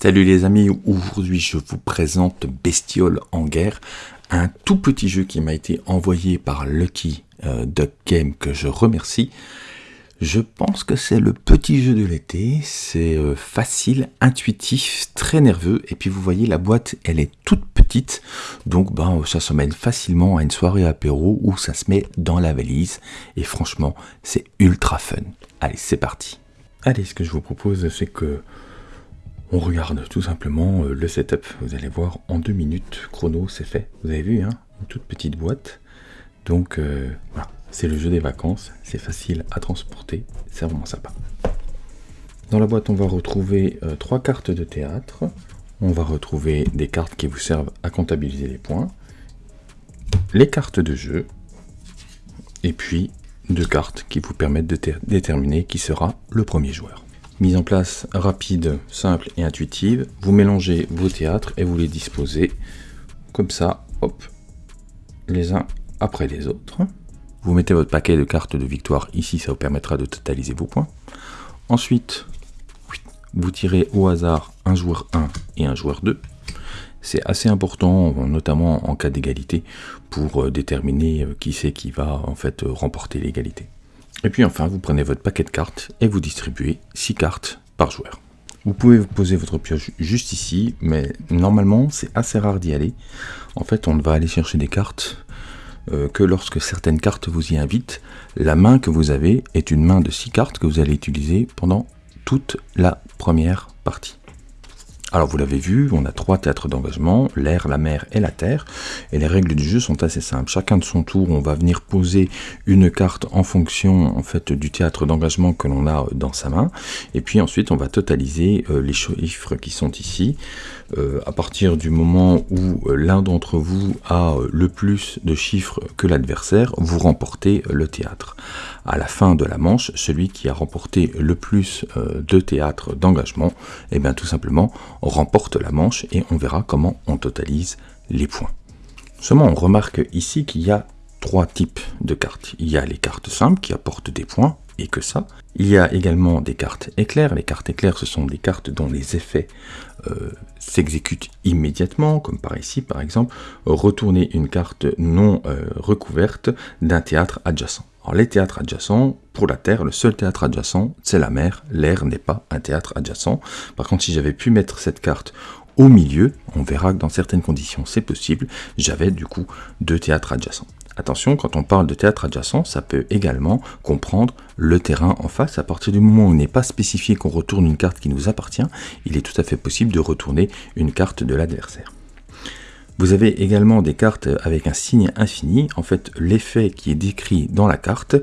Salut les amis, aujourd'hui je vous présente Bestiole en guerre, un tout petit jeu qui m'a été envoyé par Lucky euh, Duck Game que je remercie. Je pense que c'est le petit jeu de l'été, c'est euh, facile, intuitif, très nerveux, et puis vous voyez la boîte elle est toute petite, donc ben, ça se mène facilement à une soirée apéro où ça se met dans la valise, et franchement c'est ultra fun. Allez c'est parti. Allez ce que je vous propose c'est que on regarde tout simplement euh, le setup. Vous allez voir, en deux minutes, chrono, c'est fait. Vous avez vu, hein une toute petite boîte. Donc euh, voilà, c'est le jeu des vacances. C'est facile à transporter. C'est vraiment sympa. Dans la boîte, on va retrouver euh, trois cartes de théâtre. On va retrouver des cartes qui vous servent à comptabiliser les points. Les cartes de jeu. Et puis deux cartes qui vous permettent de déterminer qui sera le premier joueur. Mise en place rapide, simple et intuitive. Vous mélangez vos théâtres et vous les disposez comme ça, hop, les uns après les autres. Vous mettez votre paquet de cartes de victoire ici, ça vous permettra de totaliser vos points. Ensuite, vous tirez au hasard un joueur 1 et un joueur 2. C'est assez important, notamment en cas d'égalité, pour euh, déterminer euh, qui c'est qui va en fait remporter l'égalité. Et puis enfin, vous prenez votre paquet de cartes et vous distribuez 6 cartes par joueur. Vous pouvez poser votre pioche juste ici, mais normalement c'est assez rare d'y aller. En fait, on ne va aller chercher des cartes euh, que lorsque certaines cartes vous y invitent. La main que vous avez est une main de 6 cartes que vous allez utiliser pendant toute la première partie. Alors vous l'avez vu, on a trois théâtres d'engagement, l'air, la mer et la terre, et les règles du jeu sont assez simples. Chacun de son tour, on va venir poser une carte en fonction en fait du théâtre d'engagement que l'on a dans sa main, et puis ensuite on va totaliser euh, les chiffres qui sont ici. Euh, à partir du moment où euh, l'un d'entre vous a le plus de chiffres que l'adversaire, vous remportez le théâtre. À la fin de la manche, celui qui a remporté le plus de théâtres d'engagement, eh bien tout simplement remporte la manche et on verra comment on totalise les points. Seulement, on remarque ici qu'il y a trois types de cartes. Il y a les cartes simples qui apportent des points et que ça. Il y a également des cartes éclairs. Les cartes éclairs, ce sont des cartes dont les effets euh, s'exécutent immédiatement, comme par ici par exemple, retourner une carte non euh, recouverte d'un théâtre adjacent. Alors les théâtres adjacents, pour la Terre, le seul théâtre adjacent, c'est la mer. L'air n'est pas un théâtre adjacent. Par contre, si j'avais pu mettre cette carte au milieu, on verra que dans certaines conditions c'est possible, j'avais du coup deux théâtres adjacents. Attention, quand on parle de théâtre adjacent, ça peut également comprendre le terrain en face. À partir du moment où il n'est pas spécifié qu'on retourne une carte qui nous appartient, il est tout à fait possible de retourner une carte de l'adversaire. Vous avez également des cartes avec un signe infini. En fait, l'effet qui est décrit dans la carte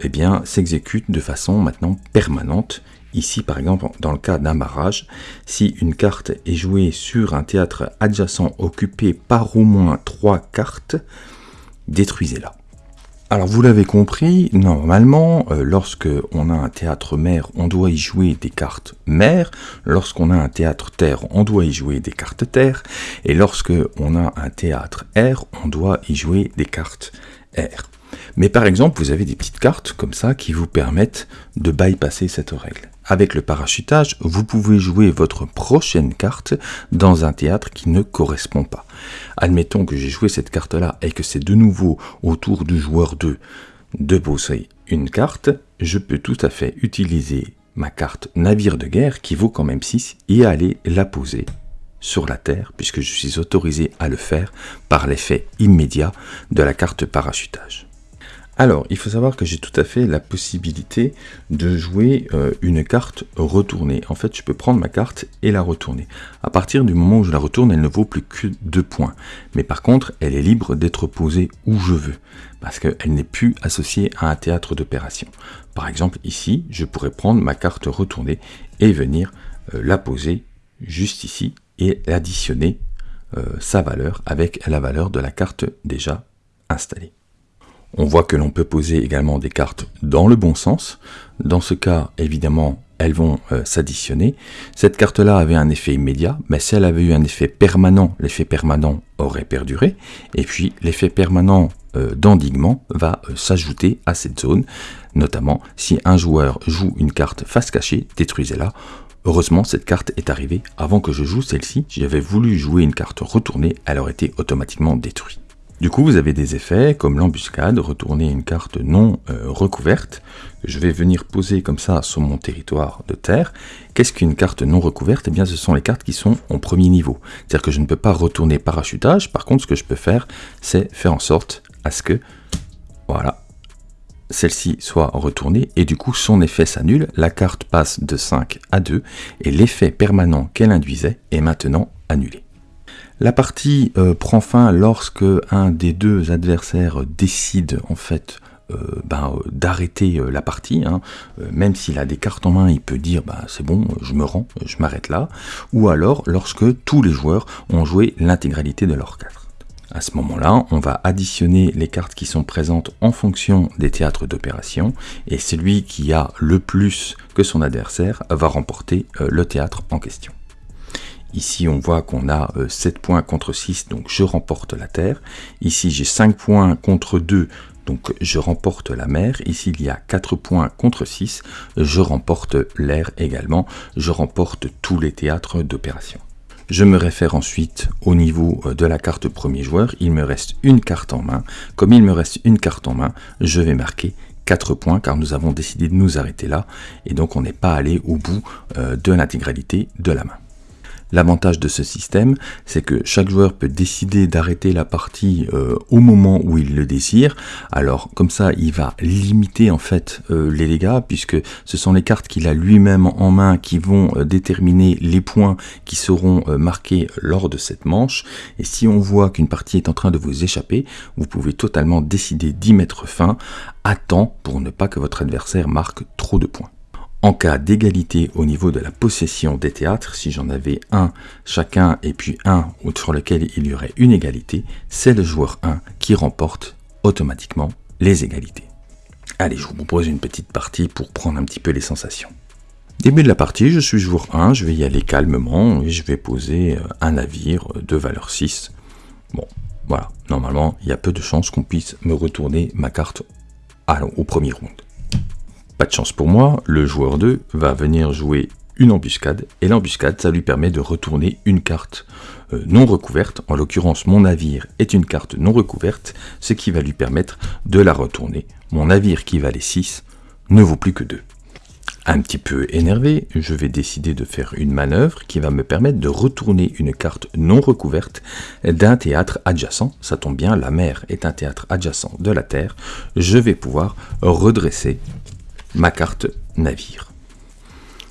eh bien, s'exécute de façon maintenant permanente. Ici, par exemple, dans le cas d'un barrage, si une carte est jouée sur un théâtre adjacent occupé par au moins trois cartes, détruisez-la. Alors vous l'avez compris, normalement, euh, lorsque on a un théâtre mer, on doit y jouer des cartes mer. Lorsqu'on a un théâtre terre, on doit y jouer des cartes terre. Et lorsque on a un théâtre air, on doit y jouer des cartes air. Mais par exemple, vous avez des petites cartes comme ça qui vous permettent de bypasser cette règle. Avec le parachutage, vous pouvez jouer votre prochaine carte dans un théâtre qui ne correspond pas. Admettons que j'ai joué cette carte-là et que c'est de nouveau au tour du joueur 2 de poser une carte, je peux tout à fait utiliser ma carte navire de guerre qui vaut quand même 6 et aller la poser sur la Terre puisque je suis autorisé à le faire par l'effet immédiat de la carte parachutage. Alors, il faut savoir que j'ai tout à fait la possibilité de jouer euh, une carte retournée. En fait, je peux prendre ma carte et la retourner. À partir du moment où je la retourne, elle ne vaut plus que 2 points. Mais par contre, elle est libre d'être posée où je veux, parce qu'elle n'est plus associée à un théâtre d'opération. Par exemple, ici, je pourrais prendre ma carte retournée et venir euh, la poser juste ici et additionner euh, sa valeur avec la valeur de la carte déjà installée. On voit que l'on peut poser également des cartes dans le bon sens. Dans ce cas, évidemment, elles vont euh, s'additionner. Cette carte-là avait un effet immédiat, mais si elle avait eu un effet permanent, l'effet permanent aurait perduré. Et puis, l'effet permanent euh, d'endiguement va euh, s'ajouter à cette zone, notamment si un joueur joue une carte face cachée, détruisez-la. Heureusement, cette carte est arrivée avant que je joue celle-ci. J'avais voulu jouer une carte retournée, elle aurait été automatiquement détruite. Du coup, vous avez des effets comme l'embuscade, retourner une carte non euh, recouverte, je vais venir poser comme ça sur mon territoire de terre. Qu'est-ce qu'une carte non recouverte? Eh bien, ce sont les cartes qui sont en premier niveau. C'est-à-dire que je ne peux pas retourner parachutage. Par contre, ce que je peux faire, c'est faire en sorte à ce que, voilà, celle-ci soit retournée et du coup son effet s'annule, la carte passe de 5 à 2 et l'effet permanent qu'elle induisait est maintenant annulé. La partie euh, prend fin lorsque un des deux adversaires décide en fait euh, ben, euh, d'arrêter la partie, hein. même s'il a des cartes en main, il peut dire bah, c'est bon, je me rends, je m'arrête là, ou alors lorsque tous les joueurs ont joué l'intégralité de leurs cartes. À ce moment-là, on va additionner les cartes qui sont présentes en fonction des théâtres d'opération, et celui qui a le plus que son adversaire va remporter le théâtre en question. Ici, on voit qu'on a 7 euh, points contre 6, donc je remporte la terre. Ici, j'ai 5 points contre 2, donc je remporte la mer. Ici, il y a 4 points contre 6, je remporte l'air également. Je remporte tous les théâtres d'opération. Je me réfère ensuite au niveau euh, de la carte premier joueur. Il me reste une carte en main. Comme il me reste une carte en main, je vais marquer 4 points car nous avons décidé de nous arrêter là et donc on n'est pas allé au bout euh, de l'intégralité de la main. L'avantage de ce système, c'est que chaque joueur peut décider d'arrêter la partie euh, au moment où il le désire. Alors comme ça, il va limiter en fait euh, les dégâts puisque ce sont les cartes qu'il a lui-même en main qui vont euh, déterminer les points qui seront marqués lors de cette manche. Et si on voit qu'une partie est en train de vous échapper, vous pouvez totalement décider d'y mettre fin à temps pour ne pas que votre adversaire marque trop de points. En cas d'égalité au niveau de la possession des théâtres, si j'en avais un chacun et puis un sur lequel il y aurait une égalité, c'est le joueur 1 qui remporte automatiquement les égalités. Allez, je vous propose une petite partie pour prendre un petit peu les sensations. Début de la partie, je suis joueur 1, je vais y aller calmement et je vais poser euh, un navire de valeur 6. Bon, voilà, normalement, il y a peu de chances qu'on puisse me retourner ma carte au premier round. Pas de chance pour moi, le joueur 2 va venir jouer une embuscade, et l'embuscade, ça lui permet de retourner une carte euh, non recouverte, en l'occurrence mon navire est une carte non recouverte, ce qui va lui permettre de la retourner. Mon navire qui valait 6 ne vaut plus que 2. Un petit peu énervé, je vais décider de faire une manœuvre qui va me permettre de retourner une carte non recouverte d'un théâtre adjacent. Ça tombe bien, la mer est un théâtre adjacent de la Terre. Je vais pouvoir redresser ma carte navire.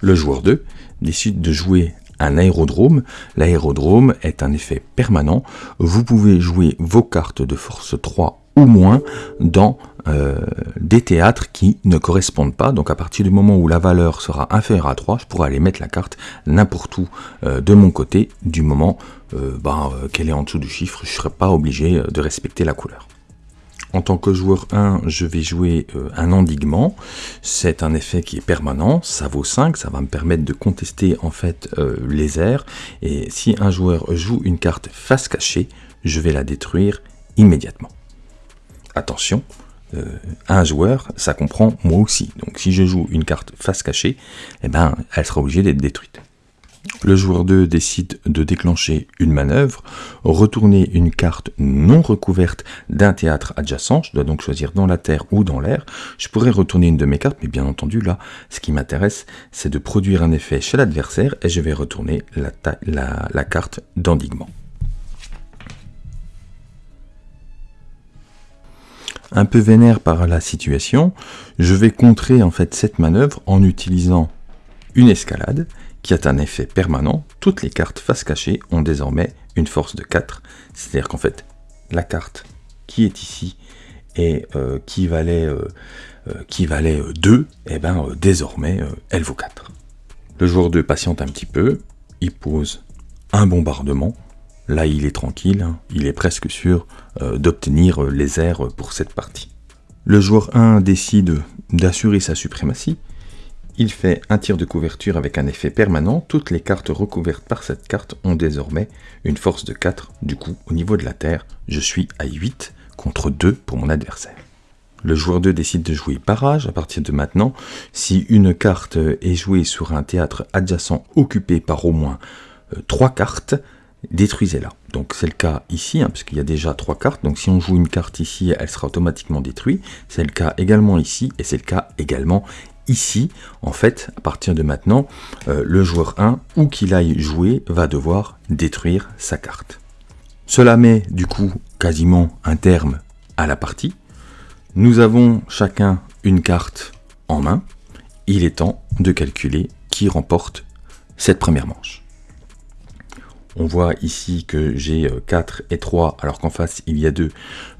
Le joueur 2 décide de jouer un aérodrome. L'aérodrome est un effet permanent. Vous pouvez jouer vos cartes de force 3 ou moins dans euh, des théâtres qui ne correspondent pas. Donc à partir du moment où la valeur sera inférieure à 3, je pourrai aller mettre la carte n'importe où euh, de mon côté, du moment euh, ben, qu'elle est en dessous du chiffre, je ne serai pas obligé de respecter la couleur. En tant que joueur 1, je vais jouer euh, un endiguement. C'est un effet qui est permanent, ça vaut 5, ça va me permettre de contester en fait euh, les airs. Et si un joueur joue une carte face cachée, je vais la détruire immédiatement. Attention, euh, un joueur, ça comprend moi aussi. Donc si je joue une carte face cachée, eh ben, elle sera obligée d'être détruite. Le joueur 2 décide de déclencher une manœuvre, retourner une carte non recouverte d'un théâtre adjacent, je dois donc choisir dans la terre ou dans l'air. Je pourrais retourner une de mes cartes, mais bien entendu là, ce qui m'intéresse, c'est de produire un effet chez l'adversaire et je vais retourner la, carte d'endiguement. Un peu vénère par la situation, je vais contrer en fait cette manœuvre en utilisant une escalade qui a un effet permanent, toutes les cartes face cachée ont désormais une force de 4. C'est-à-dire qu'en fait, la carte qui est ici et euh, qui valait, euh, euh, qui valait 2, et eh ben, désormais, elle vaut 4. Le joueur 2 patiente un petit peu, il pose un bombardement. Là, il est tranquille, il est presque sûr d'obtenir les airs pour cette partie. Le joueur 1 décide d'assurer sa suprématie, il fait un tir de couverture avec un effet permanent. Toutes les cartes recouvertes par cette carte ont désormais une force de 4. Du coup, au niveau de la Terre, je suis à 8 contre 2 pour mon adversaire. Le joueur 2 décide de jouer barrage à partir de maintenant. Si une carte est jouée sur un théâtre adjacent occupé par au moins 3 cartes, détruisez-la. Donc c'est le cas ici, hein, puisqu'il y a déjà trois cartes. Donc si on joue une carte ici, elle sera automatiquement détruite. C'est le cas également ici, et c'est le cas également ici. En fait, à partir de maintenant, euh, le joueur 1, où qu'il aille jouer, va devoir détruire sa carte. Cela met du coup quasiment un terme à la partie. Nous avons chacun une carte en main. Il est temps de calculer qui remporte cette première manche. On voit ici que j'ai 4 euh, et 3, alors qu'en face il y a 2.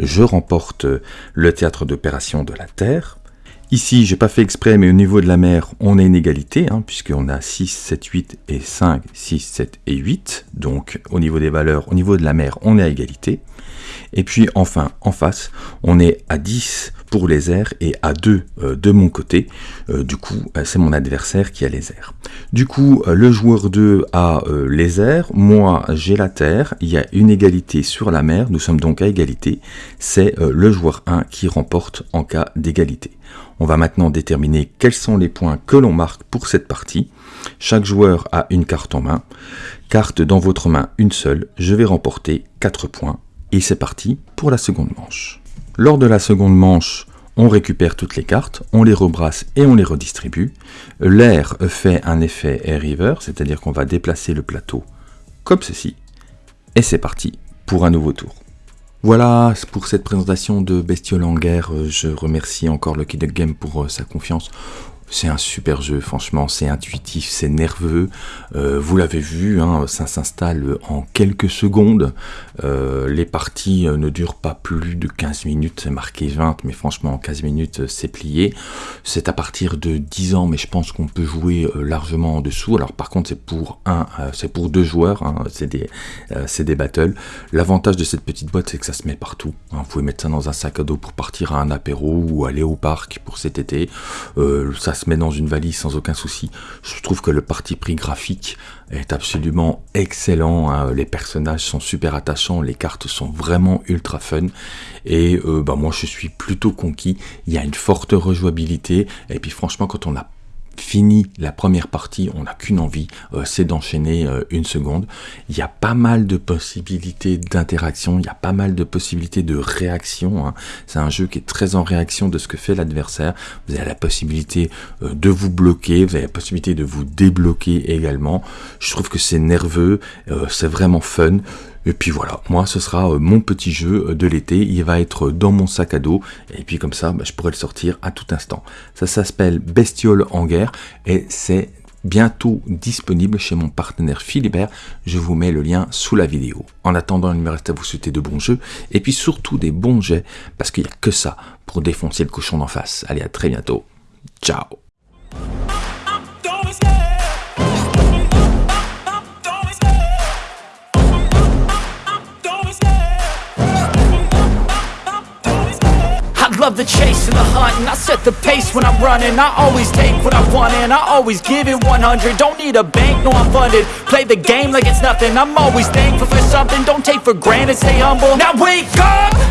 Je remporte euh, le théâtre d'opération de la Terre. Ici, j'ai pas fait exprès, mais au niveau de la mer, on a une égalité, hein, puisqu'on a 6, 7, 8 et 5, 6, 7 et 8. Donc, au niveau des valeurs, au niveau de la mer, on est à égalité. Et puis, enfin, en face, on est à 10 pour les airs et à 2 euh, de mon côté. Euh, du coup, euh, c'est mon adversaire qui a les airs. Du coup, le joueur 2 a les airs, moi j'ai la terre, il y a une égalité sur la mer, nous sommes donc à égalité. C'est le joueur 1 qui remporte en cas d'égalité. On va maintenant déterminer quels sont les points que l'on marque pour cette partie. Chaque joueur a une carte en main. Carte dans votre main, une seule. Je vais remporter 4 points. Et c'est parti pour la seconde manche. Lors de la seconde manche, on récupère toutes les cartes, on les rebrasse et on les redistribue. L'air fait un effet air river, c'est-à-dire qu'on va déplacer le plateau comme ceci. Et c'est parti pour un nouveau tour. Voilà pour cette présentation de Bestiole en guerre. Je remercie encore Lucky Duck Game pour euh, sa confiance. C'est un super jeu, franchement, c'est intuitif, c'est nerveux. Euh, vous l'avez vu, hein, ça s'installe en quelques secondes. Euh, les parties euh, ne durent pas plus de 15 minutes, c'est marqué 20, mais franchement, en 15 minutes, c'est plié. C'est à partir de 10 ans, mais je pense qu'on peut jouer largement en dessous. Alors par contre, c'est pour un, c'est pour deux joueurs, hein, c'est des, des battles. L'avantage de cette petite boîte, c'est que ça se met partout. Hein. Vous pouvez mettre ça dans un sac à dos pour partir à un apéro ou aller au parc pour cet été. ça se met dans une valise sans aucun souci. Je trouve que le parti pris graphique est absolument excellent. Hein. Les personnages sont super attachants, les cartes sont vraiment ultra fun. Et euh, bah moi je suis plutôt conquis. Il y a une forte rejouabilité. Et puis franchement quand on a fini la première partie, on n'a qu'une envie, euh, c'est d'enchaîner euh, une seconde. Il y a pas mal de possibilités d'interaction, il y a pas mal de possibilités de réaction. Hein. C'est un jeu qui est très en réaction de ce que fait l'adversaire. Vous avez la possibilité euh, de vous bloquer, vous avez la possibilité de vous débloquer également. Je trouve que c'est nerveux, c'est vraiment fun. Et puis voilà, moi ce sera euh, mon petit jeu euh, de l'été, il va être dans mon sac à dos, et puis comme ça bah, je pourrai le sortir à tout instant. Ça s'appelle Bestiole en guerre, et c'est bientôt disponible chez mon partenaire Philibert, je vous mets le lien sous la vidéo. En attendant, il me reste à vous souhaiter de bons jeux, et puis surtout des bons jets, parce qu'il n'y a que ça pour défoncer le cochon d'en face. Allez, à très bientôt. Ciao set the pace when I'm running. I always take what I want and I always give it 100 Don't need a bank, no I'm funded. Play the game like it's nothing. I'm always thankful for something. Don't take for granted, stay humble. Now wake up!